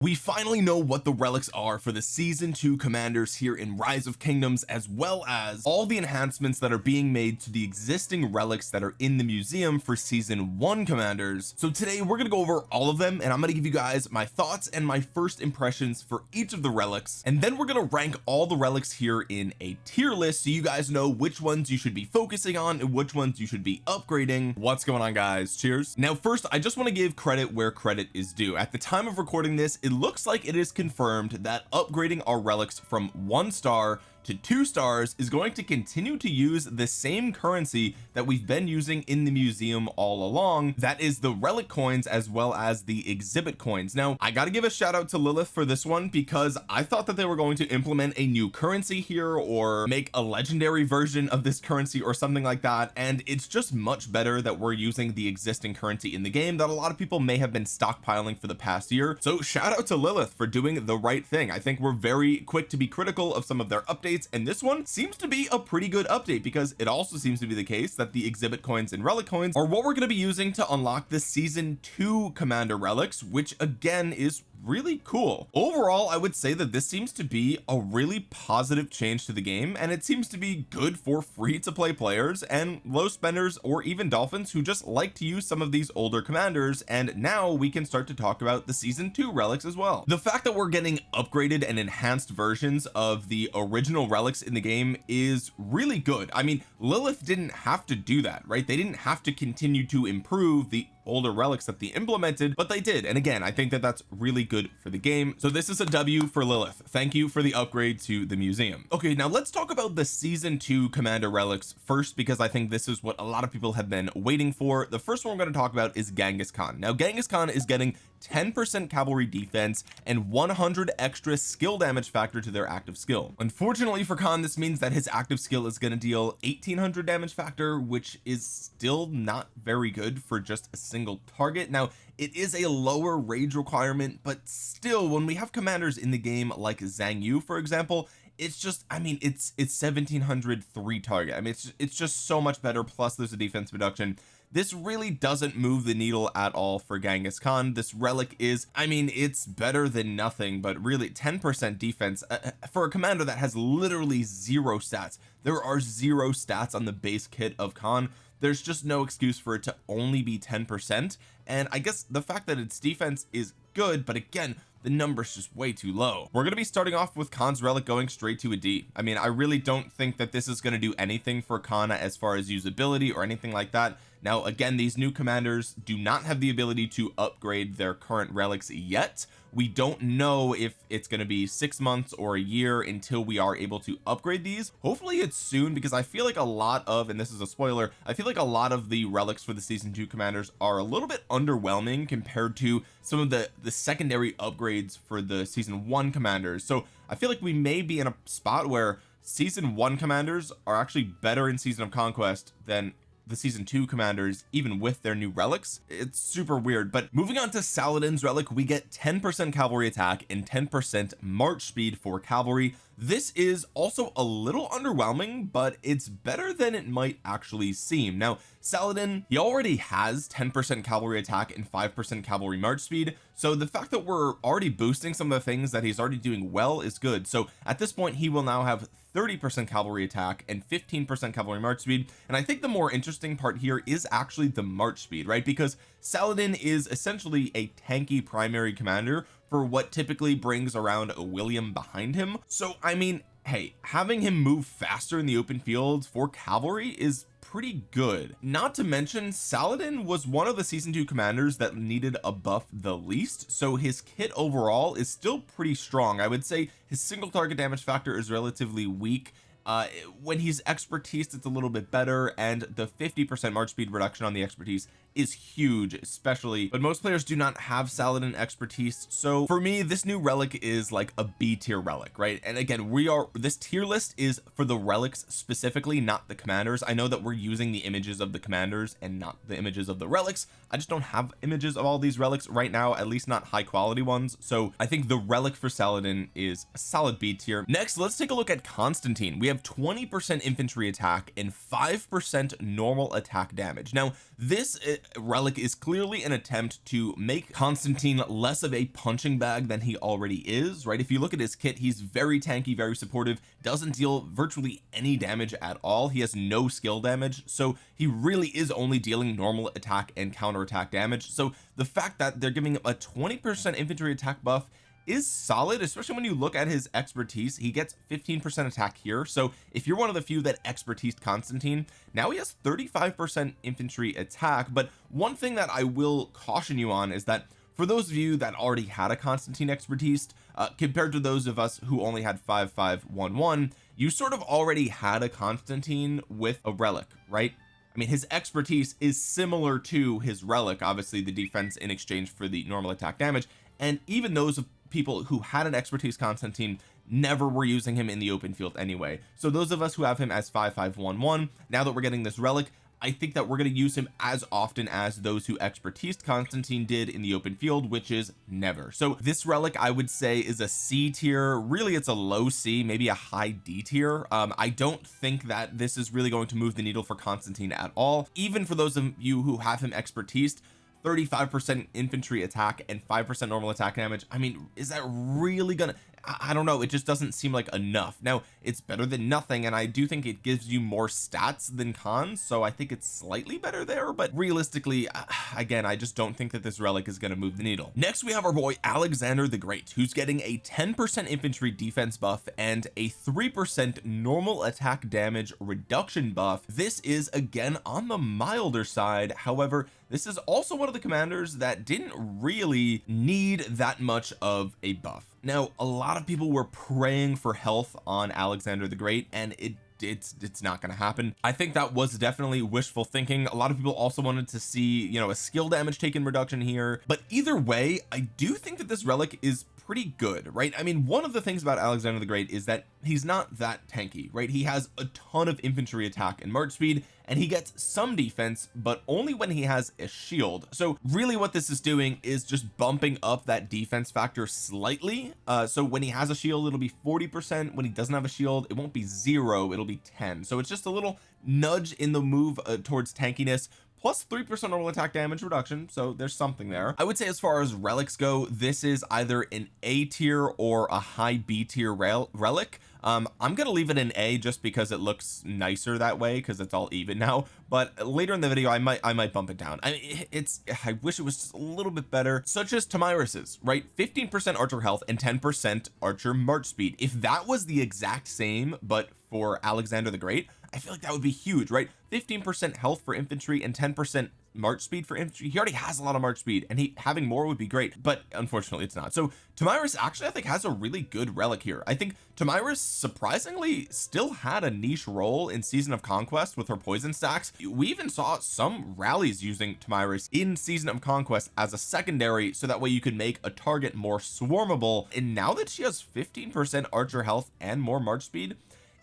we finally know what the relics are for the season 2 commanders here in rise of kingdoms as well as all the enhancements that are being made to the existing relics that are in the museum for season 1 commanders. So today we're to go over all of them and I'm to give you guys my thoughts and my first impressions for each of the relics. And then we're to rank all the relics here in a tier list so you guys know which ones you should be focusing on and which ones you should be upgrading. What's going on guys? Cheers. Now first I just want to give credit where credit is due. At the time of recording this it looks like it is confirmed that upgrading our relics from one star to two stars is going to continue to use the same currency that we've been using in the museum all along. That is the relic coins as well as the exhibit coins. Now I got to give a shout out to Lilith for this one because I thought that they were going to implement a new currency here or make a legendary version of this currency or something like that. And it's just much better that we're using the existing currency in the game that a lot of people may have been stockpiling for the past year. So shout out to Lilith for doing the right thing. I think we're very quick to be critical of some of their updates updates and this one seems to be a pretty good update because it also seems to be the case that the exhibit coins and relic coins are what we're going to be using to unlock the season 2 commander relics which again is really cool. Overall I would say that this seems to be a really positive change to the game and it seems to be good for free to play players and low spenders or even dolphins who just like to use some of these older commanders and now we can start to talk about the season 2 relics as well. The fact that we're getting upgraded and enhanced versions of the original relics in the game is really good. I mean Lilith didn't have to do that right? They didn't have to continue to improve the older relics that they implemented but they did. And again I think that that's really good for the game. So this is a W for Lilith. Thank you for the upgrade to the museum. Okay now let's talk about the season 2 commander relics first because I think this is what a lot of people have been waiting for. The first one we're going to talk about is Genghis Khan. Now Genghis Khan is getting 10% cavalry defense and 100 extra skill damage factor to their active skill. Unfortunately for Khan this means that his active skill is going to deal 1800 damage factor which is still not very good for just a single target. Now it is a lower rage requirement but still when we have commanders in the game like Xiang Yu for example it's just I mean it's it's 1700 three target. I mean it's it's just so much better plus there's a defense reduction this really doesn't move the needle at all for Genghis Khan. This relic is I mean it's better than nothing but really 10% defense uh, uh, for a commander that has literally zero stats. There are zero stats on the base kit of Khan there's just no excuse for it to only be 10 percent. And I guess the fact that its defense is good but again the number's just way too low. We're going to be starting off with Khan's relic going straight to a D. I mean I really don't think that this is going to do anything for Kana as far as usability or anything like that now again these new commanders do not have the ability to upgrade their current relics yet. We don't know if it's going to be six months or a year until we are able to upgrade these. Hopefully it's soon because I feel like a lot of and this is a spoiler I feel like a lot of the relics for the season 2 commanders are a little bit underwhelming compared to some of the the secondary upgrades for the season 1 commanders. So I feel like we may be in a spot where season 1 commanders are actually better in season of conquest than the season 2 commanders even with their new relics it's super weird. But moving on to Saladin's relic we get 10 percent cavalry attack and 10 percent march speed for cavalry this is also a little underwhelming but it's better than it might actually seem. Now Saladin he already has 10 percent cavalry attack and 5 percent cavalry march speed so the fact that we're already boosting some of the things that he's already doing well is good. So at this point he will now have 30 percent cavalry attack and 15 percent cavalry march speed and I think the more interesting part here is actually the march speed right? Because Saladin is essentially a tanky primary commander for what typically brings around a William behind him. So I mean hey having him move faster in the open field for cavalry is pretty good. Not to mention Saladin was one of the season 2 commanders that needed a buff the least so his kit overall is still pretty strong. I would say his single target damage factor is relatively weak. Uh when he's expertise it's a little bit better and the 50 percent march speed reduction on the expertise is huge especially but most players do not have Saladin expertise. So for me this new relic is like a B tier relic right? And again we are this tier list is for the relics specifically not the commanders. I know that we're using the images of the commanders and not the images of the relics. I just don't have images of all these relics right now at least not high quality ones. So I think the relic for Saladin is a solid B tier. Next let's take a look at Constantine. We have 20 percent infantry attack and 5 percent normal attack damage. Now this eh, relic is clearly an attempt to make Constantine less of a punching bag than he already is right? If you look at his kit he's very tanky very supportive doesn't deal virtually any damage at all. He has no skill damage so he really is only dealing normal attack and counter attack damage. So the fact that they're giving him a 20 percent infantry attack buff is solid especially when you look at his expertise. He gets 15 percent attack here. So if you're one of the few that expertise Constantine now he has 35 percent infantry attack. But one thing that I will caution you on is that for those of you that already had a Constantine expertise uh, compared to those of us who only had 5511 you sort of already had a Constantine with a relic right? I mean his expertise is similar to his relic obviously the defense in exchange for the normal attack damage. And even those of people who had an expertise Constantine never were using him in the open field anyway. So those of us who have him as 5511 now that we're getting this relic I think that we're going to use him as often as those who expertise Constantine did in the open field which is never. So this relic I would say is a C tier. Really it's a low C maybe a high D tier. Um I don't think that this is really going to move the needle for Constantine at all. Even for those of you who have him expertise 35 percent infantry attack and 5 percent normal attack damage. I mean is that really gonna I don't know it just doesn't seem like enough. Now it's better than nothing and I do think it gives you more stats than cons so I think it's slightly better there but realistically again I just don't think that this relic is going to move the needle. Next we have our boy Alexander the Great who's getting a 10 percent infantry defense buff and a 3 percent normal attack damage reduction buff. This is again on the milder side. However this is also one of the commanders that didn't really need that much of a buff now a lot of people were praying for health on Alexander the Great and it it's it's not going to happen. I think that was definitely wishful thinking. A lot of people also wanted to see you know a skill damage taken reduction here. But either way I do think that this relic is pretty good right? I mean one of the things about Alexander the Great is that he's not that tanky right? He has a ton of infantry attack and march speed and he gets some defense but only when he has a shield. So really what this is doing is just bumping up that defense factor slightly. Uh so when he has a shield it'll be 40 percent. When he doesn't have a shield it won't be zero it'll be 10 so it's just a little nudge in the move uh, towards tankiness plus three percent normal attack damage reduction so there's something there. I would say as far as relics go this is either an A tier or a high B tier rel relic. Um I'm gonna leave it an A just because it looks nicer that way because it's all even now but later in the video I might I might bump it down. I mean it's I wish it was just a little bit better such as Tomyris's right? 15 percent archer health and 10 percent archer march speed. If that was the exact same but for Alexander the Great I feel like that would be huge right? 15 percent health for infantry and 10 percent march speed for infantry. He already has a lot of march speed and he having more would be great but unfortunately it's not. So Tomyris actually I think has a really good relic here. I think Tomyris surprisingly still had a niche role in season of conquest with her poison stacks. We even saw some rallies using Tomyris in season of conquest as a secondary so that way you could make a target more swarmable. And now that she has 15 percent archer health and more march speed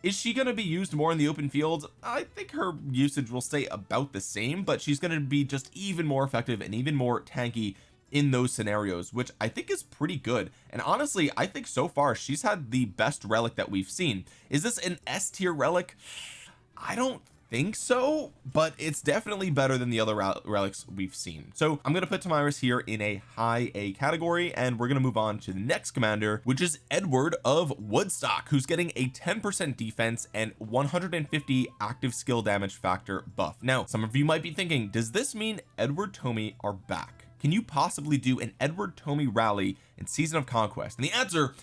is she going to be used more in the open field? I think her usage will stay about the same but she's going to be just even more effective and even more tanky in those scenarios which I think is pretty good. And honestly I think so far she's had the best relic that we've seen. Is this an S tier relic? I don't think so but it's definitely better than the other relics we've seen. So I'm going to put Tomyris here in a high A category and we're going to move on to the next commander which is Edward of Woodstock who's getting a 10 percent defense and 150 active skill damage factor buff. Now some of you might be thinking does this mean Edward Tomi are back? Can you possibly do an Edward Tomi rally in season of conquest? And the answer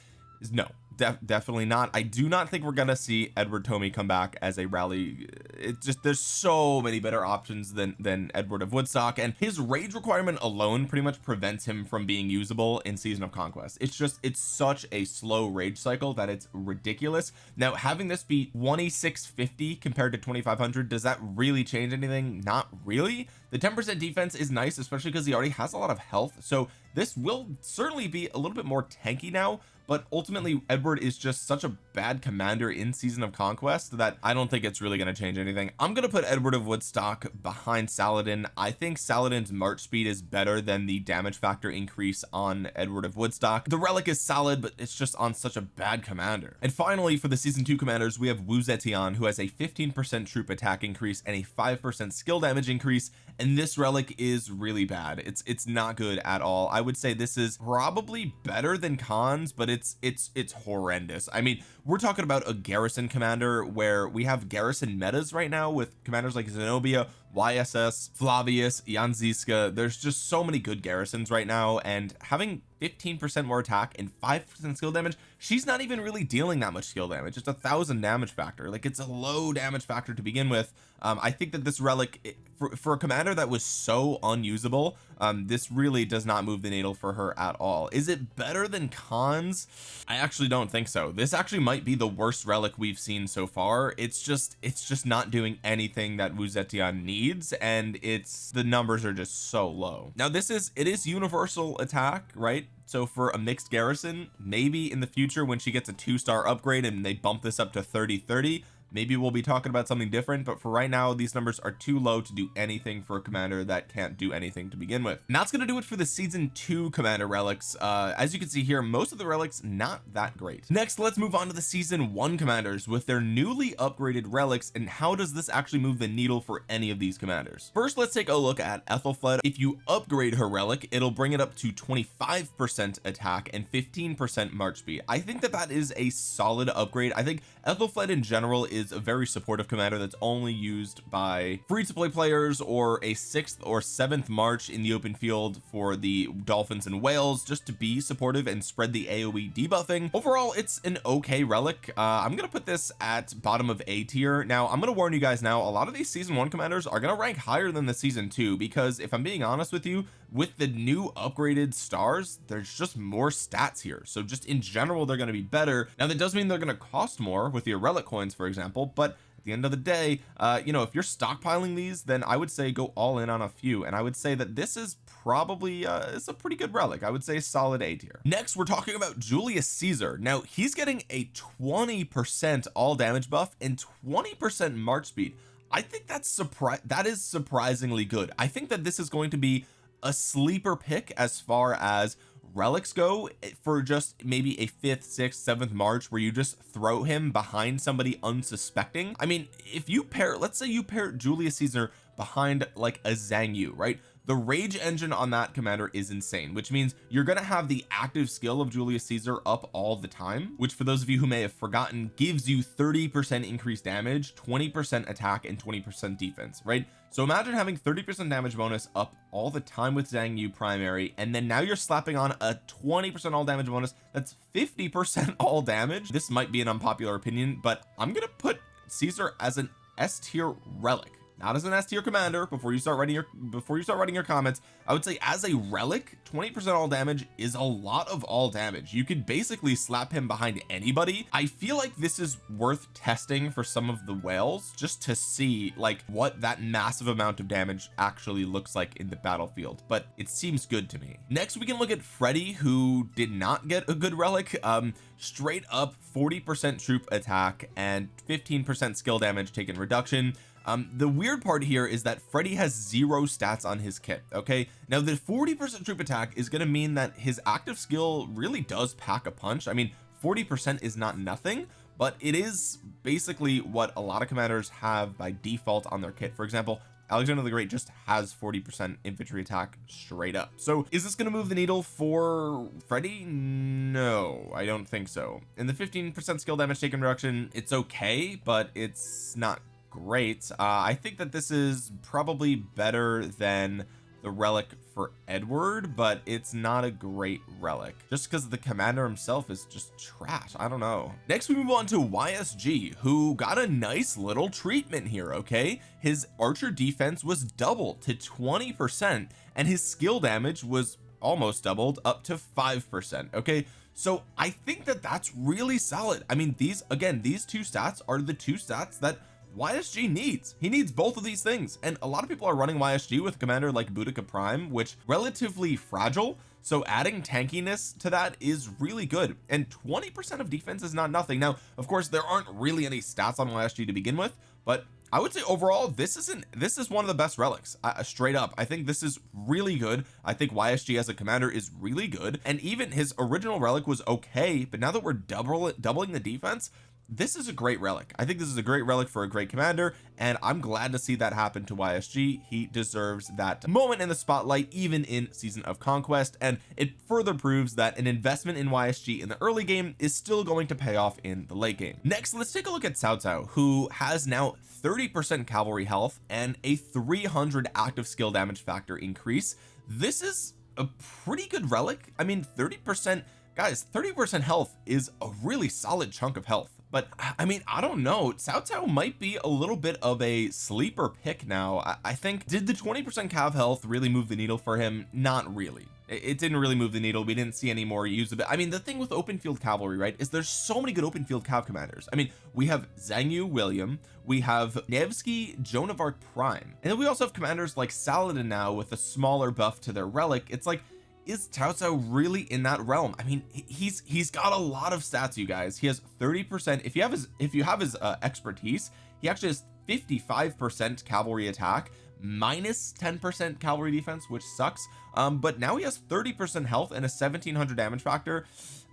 is no def definitely not. I do not think we're gonna see Edward Tomi come back as a rally. It's just there's so many better options than than Edward of Woodstock and his rage requirement alone pretty much prevents him from being usable in season of conquest. It's just it's such a slow rage cycle that it's ridiculous. Now having this be 2650 compared to 2500 does that really change anything? Not really. The 10 percent defense is nice especially because he already has a lot of health so this will certainly be a little bit more tanky now but ultimately Edward is just such a bad commander in season of conquest that I don't think it's really going to change anything. I'm going to put Edward of Woodstock behind Saladin. I think Saladin's march speed is better than the damage factor increase on Edward of Woodstock. The relic is solid but it's just on such a bad commander. And finally for the season 2 commanders we have Wu Zetian who has a 15 percent troop attack increase and a 5 percent skill damage increase and this relic is really bad. It's it's not good at all. I would say this is probably better than Khans but it's it's it's horrendous. I mean we're talking about a garrison commander where we have garrison metas right now with commanders like Zenobia YSS Flavius Jan Zizka there's just so many good garrisons right now and having 15% more attack and 5% skill damage she's not even really dealing that much skill damage. It's a thousand damage factor. Like it's a low damage factor to begin with. Um, I think that this relic for, for a commander that was so unusable um, this really does not move the needle for her at all. Is it better than Khans? I actually don't think so. This actually might be the worst relic we've seen so far. It's just it's just not doing anything that Wu Zetian needs and it's the numbers are just so low. Now this is it is universal attack right? So for a mixed garrison maybe in the future when she gets a two-star upgrade and they bump this up to 30 30 maybe we'll be talking about something different but for right now these numbers are too low to do anything for a commander that can't do anything to begin with. And that's going to do it for the season two commander relics. Uh as you can see here most of the relics not that great. Next let's move on to the season one commanders with their newly upgraded relics and how does this actually move the needle for any of these commanders? First let's take a look at Ethelflaed if you upgrade her relic it'll bring it up to 25 percent attack and 15 percent march speed. I think that that is a solid upgrade. I think Ethelflaed in general is is a very supportive commander that's only used by free to play players or a sixth or seventh march in the open field for the dolphins and whales just to be supportive and spread the aoe debuffing. Overall it's an okay relic. Uh, I'm gonna put this at bottom of a tier. Now I'm gonna warn you guys now a lot of these season one commanders are gonna rank higher than the season two because if I'm being honest with you with the new upgraded stars there's just more stats here. So just in general they're going to be better. Now that does mean they're going to cost more with your relic coins for example but at the end of the day uh you know if you're stockpiling these then I would say go all in on a few. And I would say that this is probably uh it's a pretty good relic. I would say solid A tier. Next we're talking about Julius Caesar. Now he's getting a 20 percent all damage buff and 20 percent march speed. I think that's surprise that is surprisingly good. I think that this is going to be a sleeper pick as far as relics go for just maybe a fifth sixth seventh march where you just throw him behind somebody unsuspecting? I mean if you pair let's say you pair Julius Caesar behind like a Xiang Yu right? The rage engine on that commander is insane which means you're going to have the active skill of Julius Caesar up all the time which for those of you who may have forgotten gives you 30 percent increased damage 20 percent attack and 20 percent defense right so imagine having 30 percent damage bonus up all the time with Xiang Yu primary and then now you're slapping on a 20 percent all damage bonus that's 50 percent all damage. This might be an unpopular opinion but I'm gonna put Caesar as an S tier relic not as an S tier commander before you start writing your before you start writing your comments I would say as a relic 20 percent all damage is a lot of all damage. You could basically slap him behind anybody. I feel like this is worth testing for some of the whales just to see like what that massive amount of damage actually looks like in the battlefield but it seems good to me. Next we can look at Freddy who did not get a good relic. Um straight up 40 percent troop attack and 15 percent skill damage taken reduction um the weird part here is that Freddy has zero stats on his kit okay? Now the 40 percent troop attack is going to mean that his active skill really does pack a punch. I mean 40 percent is not nothing but it is basically what a lot of commanders have by default on their kit. For example Alexander the Great just has 40 percent infantry attack straight up. So is this going to move the needle for Freddy? No I don't think so. In the 15 percent skill damage taken reduction it's okay but it's not great. Uh, I think that this is probably better than the relic for Edward but it's not a great relic. Just because the commander himself is just trash. I don't know. Next we move on to YSG who got a nice little treatment here okay? His archer defense was doubled to 20 percent and his skill damage was almost doubled up to five percent okay? So I think that that's really solid. I mean these again these two stats are the two stats that YSG needs he needs both of these things. And a lot of people are running YSG with commander like Boudica Prime which relatively fragile. So adding tankiness to that is really good. And 20 percent of defense is not nothing. Now of course there aren't really any stats on YSG to begin with but I would say overall this isn't this is one of the best relics. Uh, straight up I think this is really good. I think YSG as a commander is really good. And even his original relic was okay but now that we're double doubling the defense this is a great relic. I think this is a great relic for a great commander and I'm glad to see that happen to YSG he deserves that moment in the spotlight even in season of conquest and it further proves that an investment in YSG in the early game is still going to pay off in the late game. Next let's take a look at Cao Cao who has now 30 percent cavalry health and a 300 active skill damage factor increase. This is a pretty good relic. I mean 30 percent guys 30 percent health is a really solid chunk of health but I mean I don't know. Cao Cao might be a little bit of a sleeper pick now. I, I think did the 20 percent cav health really move the needle for him? Not really. It, didn't really move the needle. We didn't see any more use of it. I mean the thing with open field cavalry right is there's so many good open field cav commanders. I mean we have Xiang Yu William we have Nevsky Joan of Arc Prime and then we also have commanders like Saladin now with a smaller buff to their relic. It's like is Cao really in that realm? I mean he's he's got a lot of stats you guys. He has 30 percent. If you have his if you have his uh, expertise he actually has 55 percent cavalry attack minus 10 percent cavalry defense which sucks. Um but now he has 30 percent health and a 1700 damage factor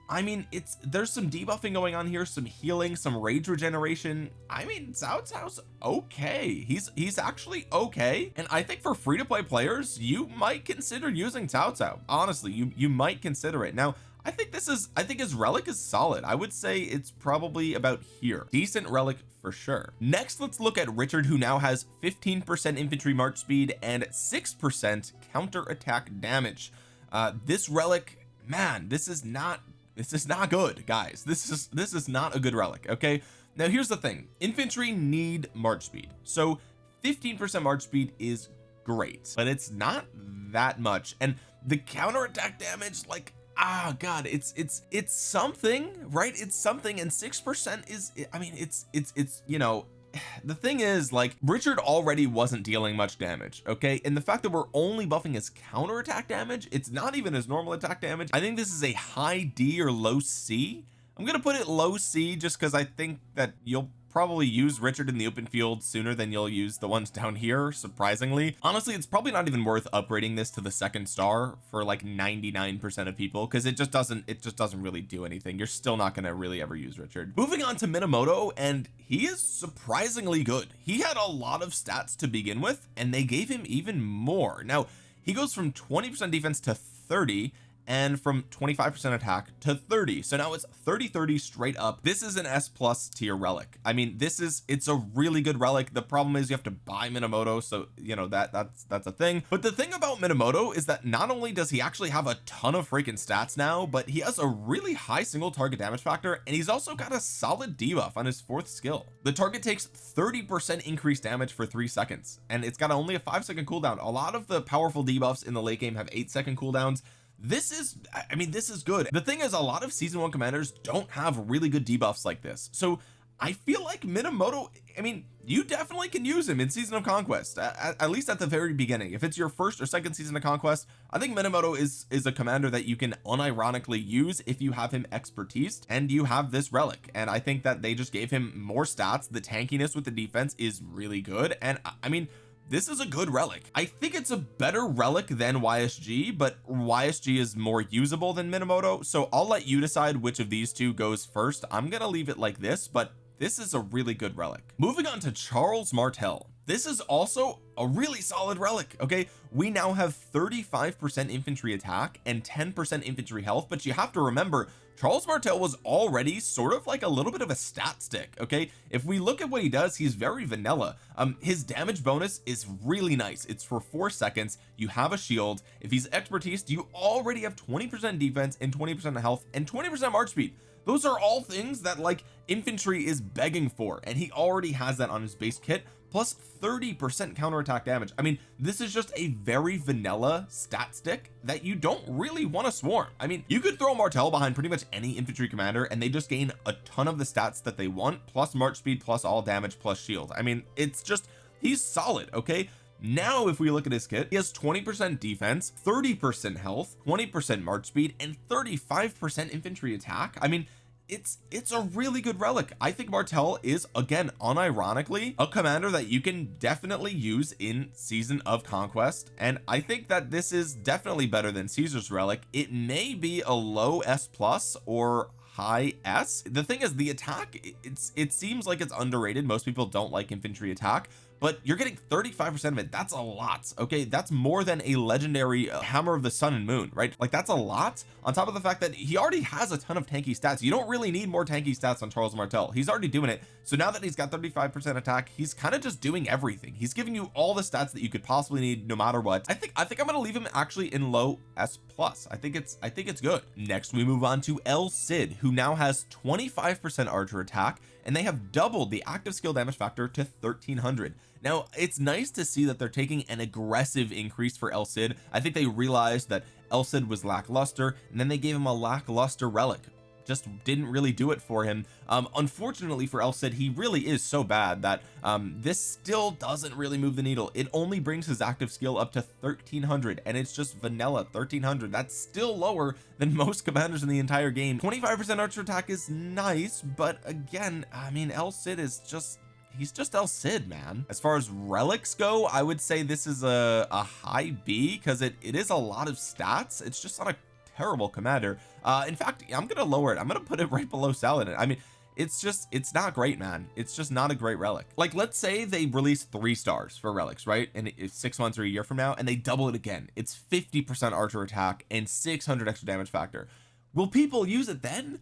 I mean it's there's some debuffing going on here some healing some rage regeneration. I mean Cao Cao's okay. He's he's actually okay. And I think for free-to-play players you might consider using Cao Cao. Honestly you you might consider it. Now I think this is I think his relic is solid. I would say it's probably about here. Decent relic for sure. Next let's look at Richard who now has 15 percent infantry march speed and six percent counter attack damage. Uh this relic man this is not this is not good guys. This is this is not a good relic okay? Now here's the thing. Infantry need march speed. So 15 percent march speed is great but it's not that much. And the counter attack damage like ah god it's it's it's something right? It's something and six percent is I mean it's it's it's you know the thing is like Richard already wasn't dealing much damage okay? And the fact that we're only buffing his counter attack damage it's not even his normal attack damage. I think this is a high D or low C. I'm gonna put it low C just because I think that you'll probably use Richard in the open field sooner than you'll use the ones down here surprisingly. Honestly it's probably not even worth upgrading this to the second star for like 99 percent of people because it just doesn't it just doesn't really do anything. You're still not going to really ever use Richard. Moving on to Minamoto and he is surprisingly good. He had a lot of stats to begin with and they gave him even more. Now he goes from 20 percent defense to 30 and from 25 percent attack to 30 so now it's 30 30 straight up. This is an S plus tier relic. I mean this is it's a really good relic. The problem is you have to buy Minamoto so you know that that's that's a thing. But the thing about Minamoto is that not only does he actually have a ton of freaking stats now but he has a really high single target damage factor and he's also got a solid debuff on his fourth skill. The target takes 30 percent increased damage for three seconds and it's got only a five second cooldown. A lot of the powerful debuffs in the late game have eight second cooldowns this is I mean this is good. The thing is a lot of season one commanders don't have really good debuffs like this. So I feel like Minamoto I mean you definitely can use him in season of conquest at, at, least at the very beginning. If it's your first or second season of conquest I think Minamoto is is a commander that you can unironically use if you have him expertise and you have this relic. And I think that they just gave him more stats. The tankiness with the defense is really good. And I mean this is a good relic. I think it's a better relic than YSG but YSG is more usable than Minamoto so I'll let you decide which of these two goes first. I'm gonna leave it like this but this is a really good relic. Moving on to Charles Martel. This is also a really solid relic okay? We now have 35 percent infantry attack and 10 percent infantry health but you have to remember Charles Martel was already sort of like a little bit of a stat stick okay? If we look at what he does he's very vanilla. Um his damage bonus is really nice. It's for four seconds. You have a shield. If he's expertise you already have 20 percent defense and 20 percent health and 20 percent march speed? Those are all things that like infantry is begging for and he already has that on his base kit plus 30 percent counterattack damage. I mean this is just a very vanilla stat stick that you don't really want to swarm. I mean you could throw Martel behind pretty much any infantry commander and they just gain a ton of the stats that they want plus march speed plus all damage plus shield. I mean it's just he's solid okay? Now if we look at his kit he has 20 percent defense 30 percent health 20 percent march speed and 35 percent infantry attack. I mean it's it's a really good relic. I think Martel is again unironically a commander that you can definitely use in season of conquest and I think that this is definitely better than Caesar's relic. It may be a low S plus or high S. The thing is the attack it's it seems like it's underrated. Most people don't like infantry attack but you're getting 35 percent of it. That's a lot okay? That's more than a legendary uh, hammer of the sun and moon right? Like that's a lot on top of the fact that he already has a ton of tanky stats. You don't really need more tanky stats on Charles Martel. He's already doing it. So now that he's got 35 percent attack he's kind of just doing everything. He's giving you all the stats that you could possibly need no matter what. I think I think I'm gonna leave him actually in low S plus. I think it's I think it's good. Next we move on to El Cid who now has 25 percent archer attack and they have doubled the active skill damage factor to 1300 now it's nice to see that they're taking an aggressive increase for El Cid. I think they realized that El Cid was lackluster and then they gave him a lackluster relic. Just didn't really do it for him. Um unfortunately for El Cid he really is so bad that um this still doesn't really move the needle. It only brings his active skill up to 1300 and it's just vanilla 1300 that's still lower than most commanders in the entire game. 25 percent archer attack is nice but again I mean El Cid is just he's just El Cid man. As far as relics go I would say this is a, a high B because it it is a lot of stats. It's just not a terrible commander. Uh in fact I'm gonna lower it. I'm gonna put it right below Saladin. I mean it's just it's not great man. It's just not a great relic. Like let's say they release three stars for relics right? And it's six months or a year from now and they double it again. It's 50 percent archer attack and 600 extra damage factor. Will people use it then?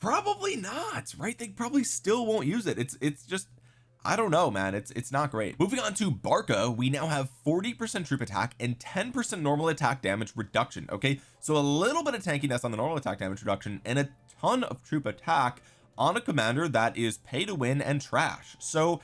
Probably not right? They probably still won't use it. It's it's just I don't know man. It's it's not great. Moving on to Barca we now have 40 percent troop attack and 10 percent normal attack damage reduction okay? So a little bit of tankiness on the normal attack damage reduction and a ton of troop attack on a commander that is pay to win and trash. So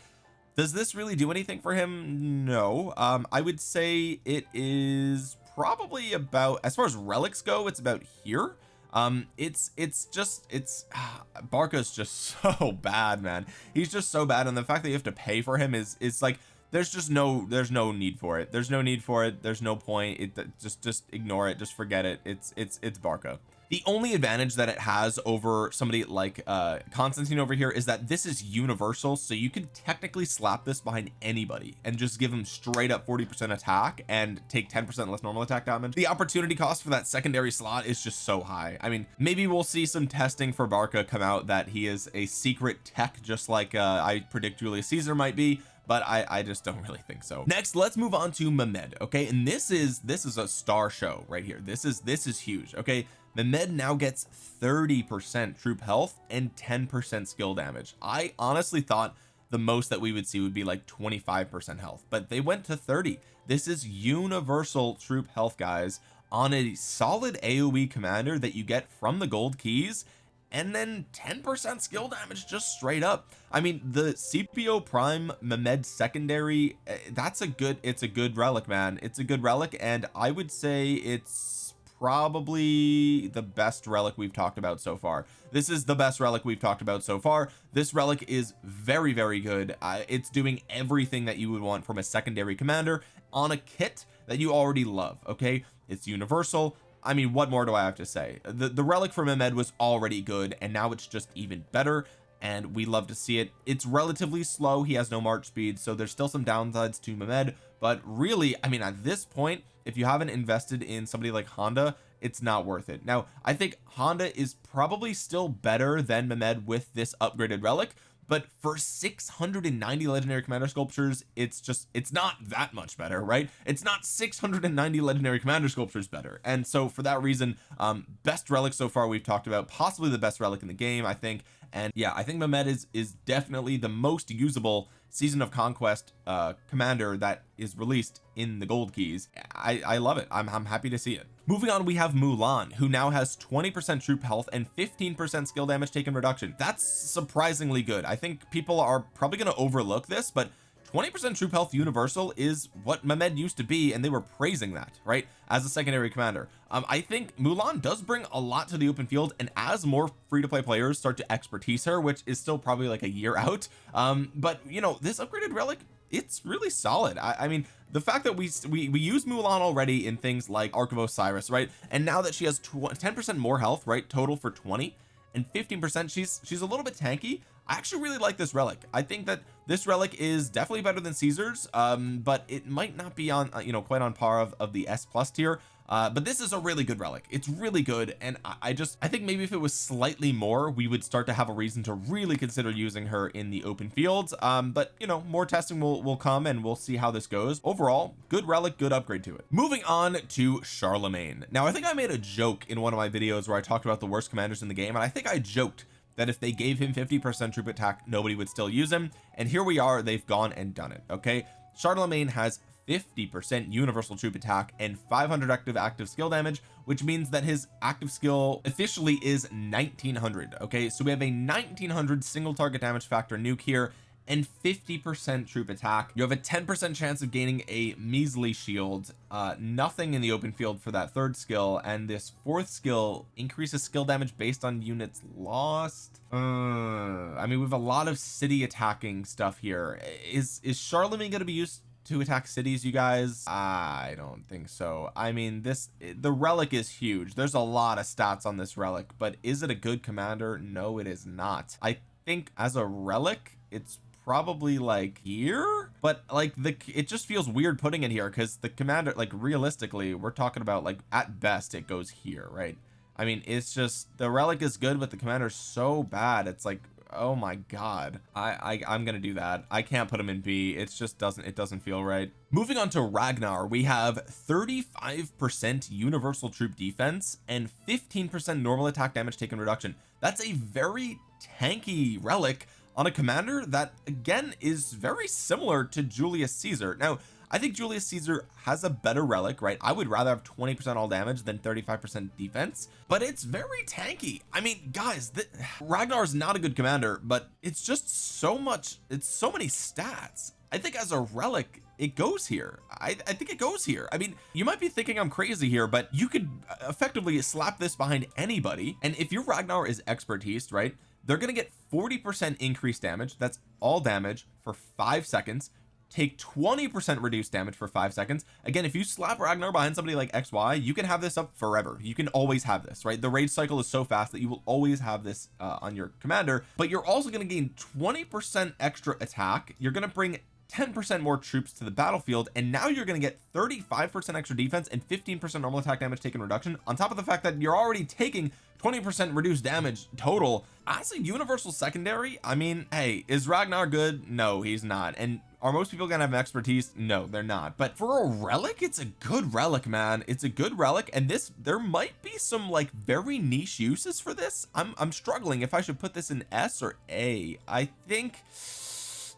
does this really do anything for him? No. Um I would say it is probably about as far as relics go it's about here um it's it's just it's Barca's just so bad man. He's just so bad and the fact that you have to pay for him is is like there's just no there's no need for it. There's no need for it. There's no point. It just just ignore it. Just forget it. It's it's it's Barca the only advantage that it has over somebody like uh Constantine over here is that this is universal so you could technically slap this behind anybody and just give them straight up 40 percent attack and take 10 percent less normal attack damage. The opportunity cost for that secondary slot is just so high. I mean maybe we'll see some testing for Barca come out that he is a secret tech just like uh I predict Julius Caesar might be but I I just don't really think so. Next let's move on to Mehmed okay? And this is this is a star show right here. This is this is huge okay Mehmed now gets 30 percent troop health and 10 percent skill damage. I honestly thought the most that we would see would be like 25 percent health but they went to 30 this is universal troop health guys on a solid AoE commander that you get from the gold keys and then 10 percent skill damage just straight up. I mean the Scipio prime Mehmed secondary eh, that's a good it's a good relic man. It's a good relic and I would say it's probably the best relic we've talked about so far. This is the best relic we've talked about so far. This relic is very very good. Uh, it's doing everything that you would want from a secondary commander on a kit that you already love okay? It's universal. I mean what more do I have to say? The the relic from Mehmed was already good and now it's just even better and we love to see it. It's relatively slow. He has no march speed so there's still some downsides to Mehmed but really I mean at this point if you haven't invested in somebody like Honda it's not worth it. Now I think Honda is probably still better than Mehmed with this upgraded relic but for 690 legendary commander sculptures it's just it's not that much better right? It's not 690 legendary commander sculptures better. And so for that reason um best relic so far we've talked about possibly the best relic in the game I think. And yeah I think Mehmed is is definitely the most usable season of conquest uh commander that is released in the gold keys. I I love it. I'm, I'm happy to see it moving on we have Mulan who now has 20 percent troop health and 15 percent skill damage taken reduction. That's surprisingly good. I think people are probably going to overlook this but 20 percent troop health universal is what Mehmed used to be and they were praising that right as a secondary commander. Um I think Mulan does bring a lot to the open field and as more free-to-play players start to expertise her which is still probably like a year out um but you know this upgraded relic it's really solid. I, I mean the fact that we, we we use Mulan already in things like Ark of Osiris right? And now that she has 10 percent more health right total for 20 and 15 percent she's she's a little bit tanky. I actually really like this relic. I think that this relic is definitely better than Caesar's um but it might not be on uh, you know quite on par of, of the S plus tier uh, but this is a really good relic. It's really good and I, I just I think maybe if it was slightly more we would start to have a reason to really consider using her in the open fields. Um but you know more testing will will come and we'll see how this goes. Overall good relic good upgrade to it. Moving on to Charlemagne. Now I think I made a joke in one of my videos where I talked about the worst commanders in the game and I think I joked that if they gave him 50 percent troop attack nobody would still use him. And here we are they've gone and done it okay? Charlemagne has 50% universal troop attack and 500 active active skill damage which means that his active skill officially is 1900 okay? So we have a 1900 single target damage factor nuke here and 50 percent troop attack. You have a 10 percent chance of gaining a measly shield uh nothing in the open field for that third skill and this fourth skill increases skill damage based on units lost. Uh I mean we have a lot of city attacking stuff here. Is is Charlemagne going to be used to attack cities you guys? I don't think so. I mean this the relic is huge. There's a lot of stats on this relic but is it a good commander? No it is not. I think as a relic it's probably like here? But like the it just feels weird putting it here because the commander like realistically we're talking about like at best it goes here right? I mean it's just the relic is good but the commander's so bad it's like oh my god. I, I I'm gonna do that. I can't put him in B. It just doesn't it doesn't feel right. Moving on to Ragnar we have 35 percent universal troop defense and 15 percent normal attack damage taken reduction. That's a very tanky relic on a commander that again is very similar to Julius Caesar. Now I think Julius Caesar has a better relic right? I would rather have 20 percent all damage than 35 percent defense but it's very tanky. I mean guys Ragnar is not a good commander but it's just so much it's so many stats. I think as a relic it goes here. I, I think it goes here. I mean you might be thinking I'm crazy here but you could effectively slap this behind anybody and if your Ragnar is expertise right they're gonna get 40 percent increased damage. That's all damage for five seconds take 20 percent reduced damage for five seconds. Again if you slap Ragnar behind somebody like XY you can have this up forever. You can always have this right? The rage cycle is so fast that you will always have this uh, on your commander but you're also going to gain 20 percent extra attack. You're going to bring 10 percent more troops to the battlefield and now you're going to get 35 percent extra defense and 15 percent normal attack damage taken reduction on top of the fact that you're already taking 20 percent reduced damage total. As a universal secondary I mean hey is Ragnar good? No he's not. And are most people gonna have expertise? No they're not. But for a relic it's a good relic man. It's a good relic and this there might be some like very niche uses for this. I'm I'm struggling if I should put this in S or A. I think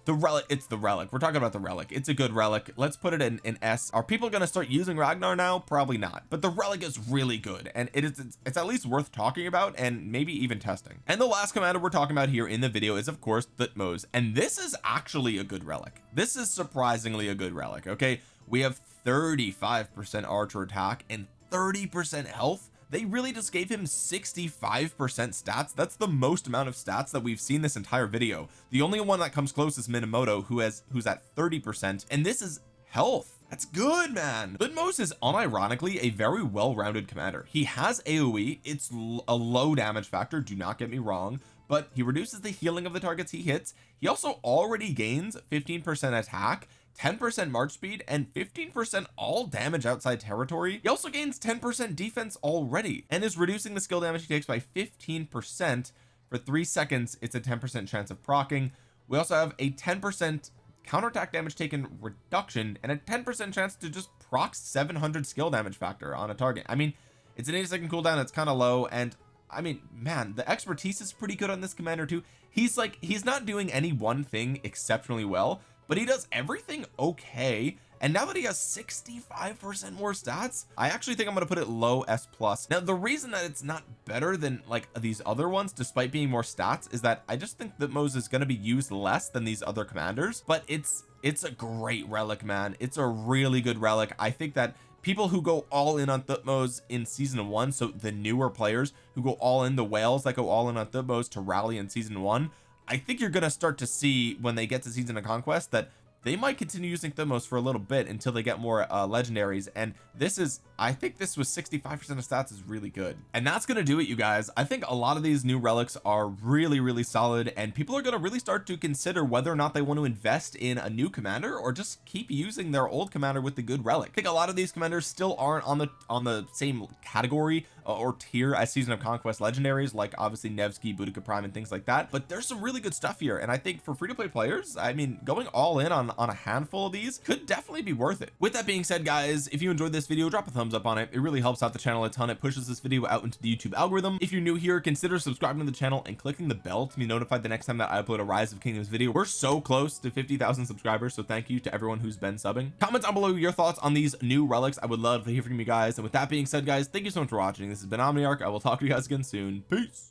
the relic it's the relic. We're talking about the relic. It's a good relic. Let's put it in in S. Are people going to start using Ragnar now? Probably not. But the relic is really good and it is it's, it's, at least worth talking about and maybe even testing. And the last commander we're talking about here in the video is of course Thutmose. And this is actually a good relic. This is surprisingly a good relic okay? We have 35 percent archer attack and 30 percent health they really just gave him 65 percent stats. That's the most amount of stats that we've seen this entire video. The only one that comes close is Minamoto who has who's at 30 percent and this is health. That's good man. Thutmose is unironically a very well-rounded commander. He has AoE it's a low damage factor do not get me wrong but he reduces the healing of the targets he hits. He also already gains 15 percent attack 10% march speed and 15% all damage outside territory. He also gains 10% defense already and is reducing the skill damage he takes by 15% for three seconds. It's a 10% chance of procking. We also have a 10% counterattack damage taken reduction and a 10% chance to just proc 700 skill damage factor on a target. I mean it's an 80 second cooldown. It's kind of low. And I mean man the expertise is pretty good on this commander too. He's like he's not doing any one thing exceptionally well but he does everything okay. And now that he has 65 percent more stats I actually think I'm going to put it low S plus. Now the reason that it's not better than like these other ones despite being more stats is that I just think that Moses is going to be used less than these other commanders but it's it's a great relic man. It's a really good relic. I think that people who go all in on Thutmose in season one so the newer players who go all in the whales that go all in on Thutmose to rally in season one I think you're going to start to see when they get to season of conquest that they might continue using Thutmose for a little bit until they get more uh legendaries and this is I think this was 65 percent of stats is really good. And that's gonna do it you guys. I think a lot of these new relics are really really solid and people are gonna really start to consider whether or not they want to invest in a new commander or just keep using their old commander with the good relic. I think a lot of these commanders still aren't on the on the same category uh, or tier as season of conquest legendaries like obviously Nevsky Boudica Prime and things like that. But there's some really good stuff here and I think for free-to-play players I mean going all in on on a handful of these could definitely be worth it. With that being said guys if you enjoyed this video drop a thumbs up on it. It really helps out the channel a ton. It pushes this video out into the YouTube algorithm. If you're new here consider subscribing to the channel and clicking the bell to be notified the next time that I upload a rise of kingdoms video. We're so close to 50,000 subscribers so thank you to everyone who's been subbing. Comment down below your thoughts on these new relics. I would love to hear from you guys. And with that being said guys thank you so much for watching this has been Omniarch. I will talk to you guys again soon. Peace